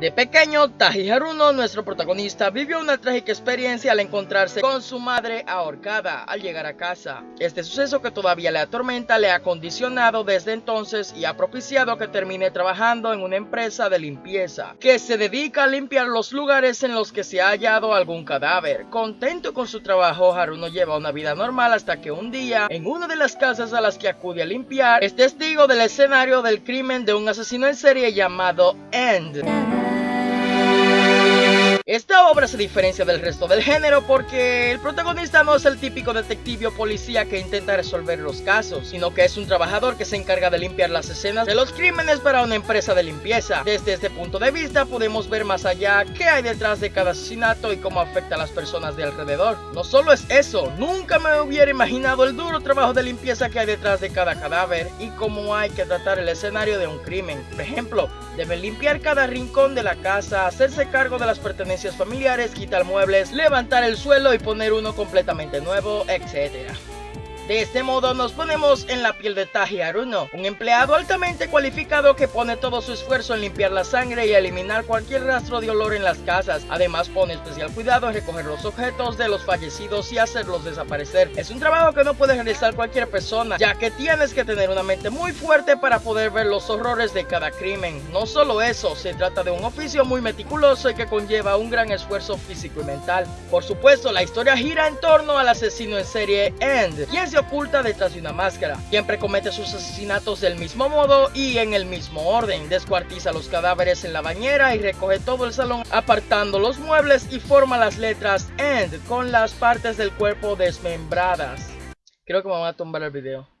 De pequeño, Taji Haruno, nuestro protagonista, vivió una trágica experiencia al encontrarse con su madre ahorcada al llegar a casa. Este suceso que todavía le atormenta le ha condicionado desde entonces y ha propiciado que termine trabajando en una empresa de limpieza, que se dedica a limpiar los lugares en los que se ha hallado algún cadáver. Contento con su trabajo, Haruno lleva una vida normal hasta que un día, en una de las casas a las que acude a limpiar, es testigo del escenario del crimen de un asesino en serie llamado End. Esta obra se diferencia del resto del género porque el protagonista no es el típico detective o policía que intenta resolver los casos, sino que es un trabajador que se encarga de limpiar las escenas de los crímenes para una empresa de limpieza. Desde este punto de vista podemos ver más allá qué hay detrás de cada asesinato y cómo afecta a las personas de alrededor. No solo es eso, nunca me hubiera imaginado el duro trabajo de limpieza que hay detrás de cada cadáver y cómo hay que tratar el escenario de un crimen. Por ejemplo, deben limpiar cada rincón de la casa, hacerse cargo de las pertenencias familiares, quitar muebles, levantar el suelo y poner uno completamente nuevo, etc. De este modo nos ponemos en la piel de Taji Aruno, un empleado altamente cualificado que pone todo su esfuerzo en limpiar la sangre y eliminar cualquier rastro de olor en las casas. Además pone especial cuidado en recoger los objetos de los fallecidos y hacerlos desaparecer. Es un trabajo que no puede realizar cualquier persona, ya que tienes que tener una mente muy fuerte para poder ver los horrores de cada crimen. No solo eso, se trata de un oficio muy meticuloso y que conlleva un gran esfuerzo físico y mental. Por supuesto, la historia gira en torno al asesino en serie End, oculta detrás de una máscara. Siempre comete sus asesinatos del mismo modo y en el mismo orden. Descuartiza los cadáveres en la bañera y recoge todo el salón apartando los muebles y forma las letras END con las partes del cuerpo desmembradas. Creo que me van a tumbar el video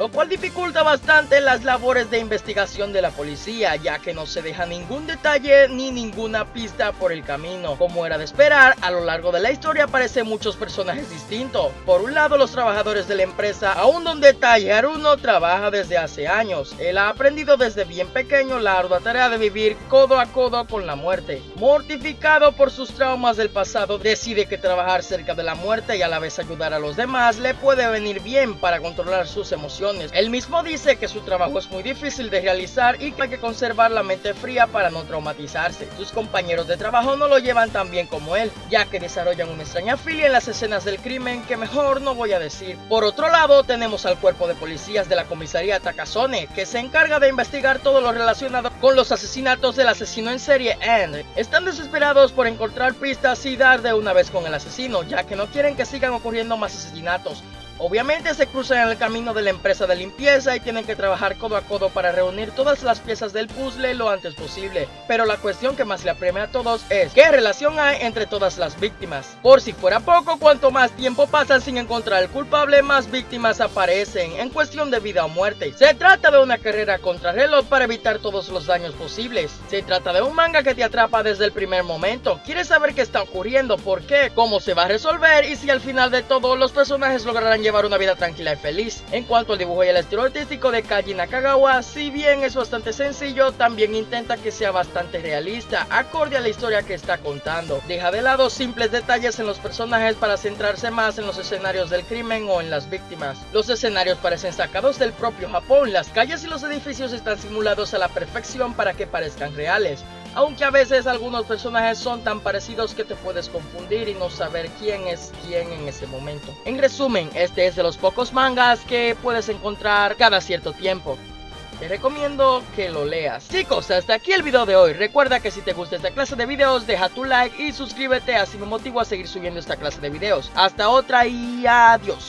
lo cual dificulta bastante las labores de investigación de la policía, ya que no se deja ningún detalle ni ninguna pista por el camino. Como era de esperar, a lo largo de la historia aparecen muchos personajes distintos. Por un lado, los trabajadores de la empresa, aún donde Haruno trabaja desde hace años. Él ha aprendido desde bien pequeño la ardua tarea de vivir codo a codo con la muerte. Mortificado por sus traumas del pasado, decide que trabajar cerca de la muerte y a la vez ayudar a los demás le puede venir bien para controlar sus emociones él mismo dice que su trabajo es muy difícil de realizar y que hay que conservar la mente fría para no traumatizarse. Sus compañeros de trabajo no lo llevan tan bien como él, ya que desarrollan una extraña filia en las escenas del crimen que mejor no voy a decir. Por otro lado, tenemos al cuerpo de policías de la comisaría Takazone, que se encarga de investigar todo lo relacionado con los asesinatos del asesino en serie End. Están desesperados por encontrar pistas y dar de una vez con el asesino, ya que no quieren que sigan ocurriendo más asesinatos. Obviamente se cruzan en el camino de la empresa de limpieza y tienen que trabajar codo a codo para reunir todas las piezas del puzzle lo antes posible. Pero la cuestión que más le apremia a todos es ¿qué relación hay entre todas las víctimas? Por si fuera poco, cuanto más tiempo pasa sin encontrar al culpable, más víctimas aparecen en cuestión de vida o muerte. Se trata de una carrera contra reloj para evitar todos los daños posibles. Se trata de un manga que te atrapa desde el primer momento. Quieres saber qué está ocurriendo, por qué, cómo se va a resolver y si al final de todo los personajes lograrán llevar una vida tranquila y feliz. En cuanto al dibujo y el estilo artístico de Kaji Nakagawa, si bien es bastante sencillo, también intenta que sea bastante realista, acorde a la historia que está contando. Deja de lado simples detalles en los personajes para centrarse más en los escenarios del crimen o en las víctimas. Los escenarios parecen sacados del propio Japón, las calles y los edificios están simulados a la perfección para que parezcan reales aunque a veces algunos personajes son tan parecidos que te puedes confundir y no saber quién es quién en ese momento. En resumen, este es de los pocos mangas que puedes encontrar cada cierto tiempo. Te recomiendo que lo leas. Chicos, hasta aquí el video de hoy. Recuerda que si te gusta esta clase de videos, deja tu like y suscríbete, así me motivo a seguir subiendo esta clase de videos. Hasta otra y adiós.